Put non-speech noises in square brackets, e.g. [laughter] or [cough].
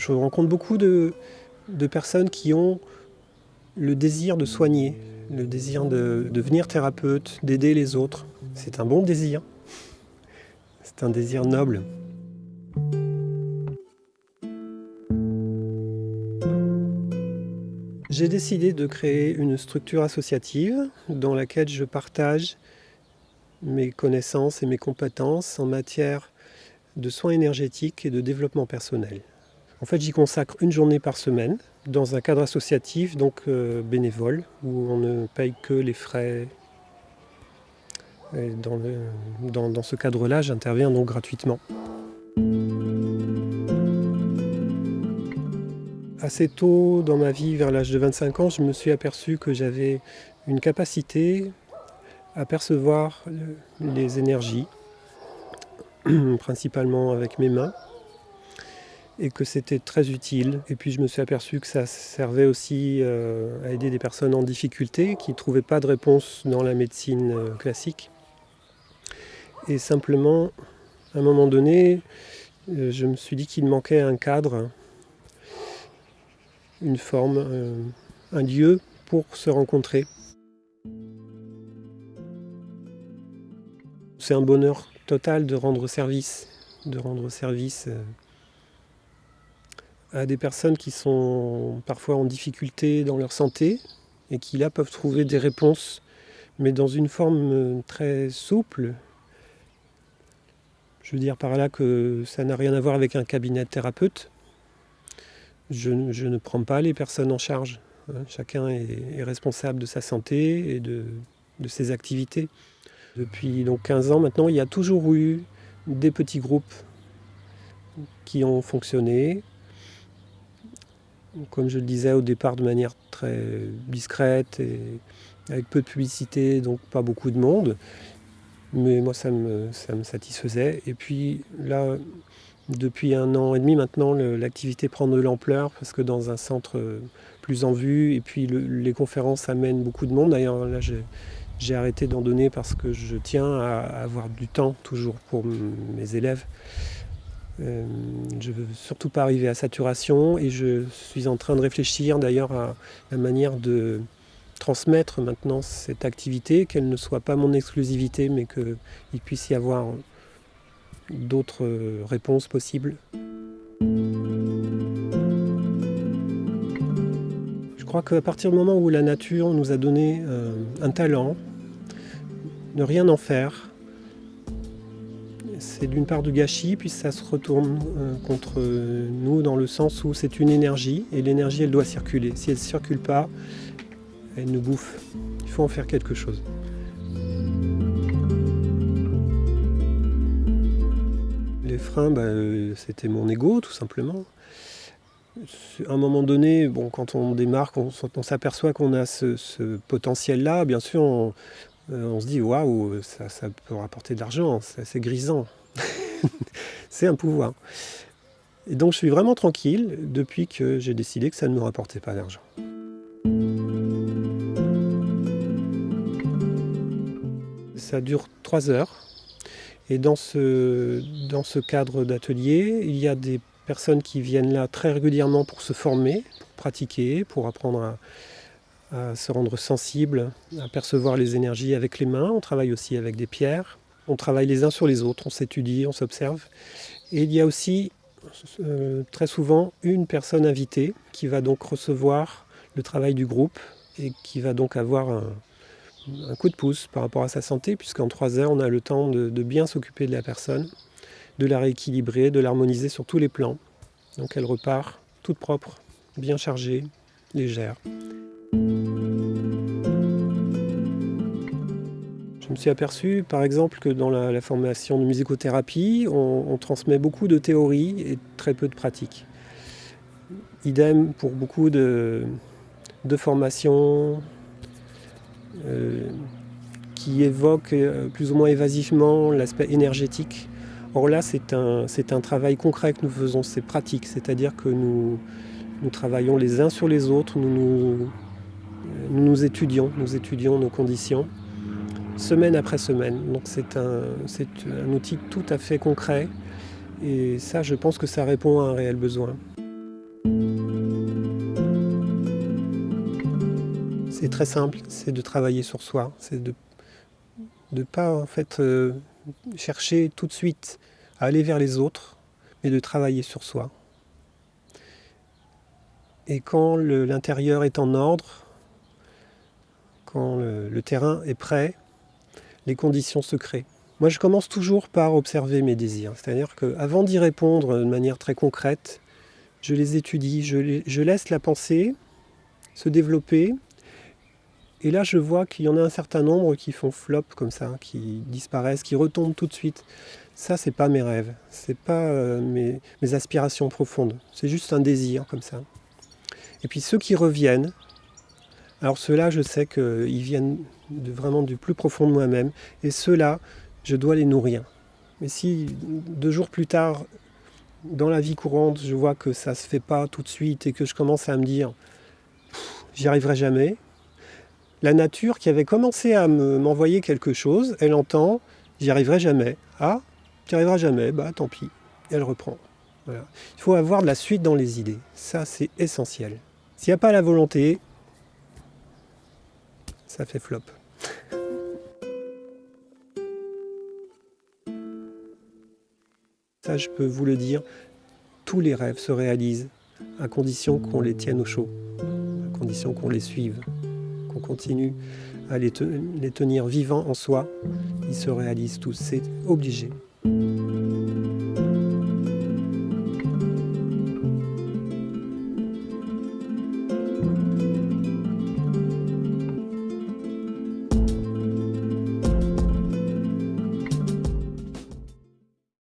Je rencontre beaucoup de, personnes qui ont le désir de soigner, le désir de devenir thérapeute, d'aider les autres. C'est un bon désir. C'est un désir noble. J'ai décidé de créer une structure associative dans laquelle je partage mes connaissances et mes compétences en matière de soins énergétiques et de développement personnel. En fait, j'y consacre une journée par semaine dans un cadre associatif, donc euh, bénévole, où on ne paye que les frais. dans, ce cadre-là, j'interviens donc gratuitement. Assez tôt dans ma vie, vers l'âge de 25 ans, je me suis aperçu que j'avais une capacité à percevoir les énergies, [clears throat] principalement avec mes mains, et que c'était très utile. Et puis je me suis aperçu que ça servait aussi euh, à aider des personnes en difficulté qui ne trouvaient pas de réponse dans la médecine euh, classique. Et simplement, à un moment donné, euh, je me suis dit qu'il manquait un cadre, une forme, un lieu pour se rencontrer. C'est un bonheur total de rendre service, de rendre service à des personnes qui sont parfois en difficulté dans leur santé et qui là peuvent trouver des réponses, mais dans une forme euh, très souple. Je veux dire par là que ça n'a rien à voir avec un cabinet de thérapeute. Je, ne prends pas les personnes en charge. Hein. Chacun est, responsable de sa santé et de, de ses activités. Depuis donc 15 ans maintenant, il y a toujours eu des petits groupes qui ont fonctionné, comme je le disais au départ, de manière très discrète et avec peu de publicité, donc pas beaucoup de monde. Mais moi, ça me, ça me satisfaisait. Et puis là, depuis un an et demi maintenant, l'activité prend de l'ampleur parce que dans un centre plus en vue, et puis les conférences amènent beaucoup de monde. D'ailleurs, là, j'ai arrêté d'en donner parce que je tiens à avoir du temps toujours pour mes élèves. Euh, je ne veux surtout pas arriver à saturation et je suis en train de réfléchir d'ailleurs à la manière de transmettre maintenant cette activité, qu'elle ne soit pas mon exclusivité mais qu'il puisse y avoir d'autres réponses possibles. Je crois qu'à partir du moment où la nature nous a donné euh, un talent, ne rien en faire, c'est d'une part du gâchis, puis ça se retourne euh, contre nous dans le sens où c'est une énergie, et l'énergie elle doit circuler. Si elle ne circule pas, elle nous bouffe. Il faut en faire quelque chose. Les freins, bah, euh, c'était mon ego tout simplement. À un moment donné, bon, quand on démarre, on, s'aperçoit qu'on a ce, potentiel-là, bien sûr, on, euh, se dit waouh, ça, ça, peut rapporter de l'argent, c'est grisant. [laughs] c'est un pouvoir. Et donc je suis vraiment tranquille depuis que j'ai décidé que ça ne me rapportait pas d'argent. Ça dure trois heures. Et dans ce, dans ce cadre d'atelier, il y a des personnes qui viennent là très régulièrement pour se former, pour pratiquer, pour apprendre à se rendre sensible, à percevoir les énergies avec les mains. On travaille aussi avec des pierres. On travaille les uns sur les autres, on s'étudie, on s'observe. Et il y a aussi euh, très souvent une personne invitée qui va donc recevoir le travail du groupe et qui va donc avoir un, coup de pouce par rapport à sa santé, puisqu'en trois heures, on a le temps de, de bien s'occuper de la personne, de la rééquilibrer, de l'harmoniser sur tous les plans. Donc elle repart toute propre, bien chargée, légère. Je me suis aperçu, par exemple, que dans la, formation de musicothérapie, on, transmet beaucoup de théorie et très peu de pratique. Idem pour beaucoup de, formations euh, qui évoquent euh, plus ou moins évasivement l'aspect énergétique. Or là, c'est un, travail concret que nous faisons, c'est pratique, c'est-à-dire que nous, travaillons les uns sur les autres, nous nous, nous nous étudions, nous étudions nos conditions semaine après semaine. Donc c'est un, un outil tout à fait concret et ça, je pense que ça répond à un réel besoin. C'est très simple, c'est de travailler sur soi, c'est de ne pas en fait euh, chercher tout de suite à aller vers les autres, mais de travailler sur soi. Et quand l'intérieur est en ordre, quand le terrain est prêt, les conditions se créent. Moi, je commence toujours par observer mes désirs. C'est-à-dire qu'avant d'y répondre de manière très concrète, je les étudie, je, laisse la pensée se développer. Et là, je vois qu'il y en a un certain nombre qui font flop comme ça, qui disparaissent, qui retombent tout de suite. Ça, c'est pas mes rêves, c'est pas euh, mes, mes aspirations profondes. C'est juste un désir comme ça. Et puis ceux qui reviennent, alors ceux-là, je sais qu'ils viennent vraiment du plus profond de moi-même. Et ceux-là, je dois les nourrir. Mais si deux jours plus tard, dans la vie courante, je vois que ça ne se fait pas tout de suite et que je commence à me dire j'y arriverai jamais, la nature qui avait commencé à m'envoyer quelque chose, elle entend j'y arriverai jamais. Ah, tu n'y arriveras jamais, bah tant pis. elle reprend. Il faut avoir de la suite dans les idées. Ça, c'est essentiel. S'il n'y a pas la volonté, ça fait flop. Ça, je peux vous le dire, tous les rêves se réalisent à condition qu'on les tienne au chaud, à condition qu'on les suive, qu'on continue à les, tenir vivants en soi. Ils se réalisent tous, c'est obligé.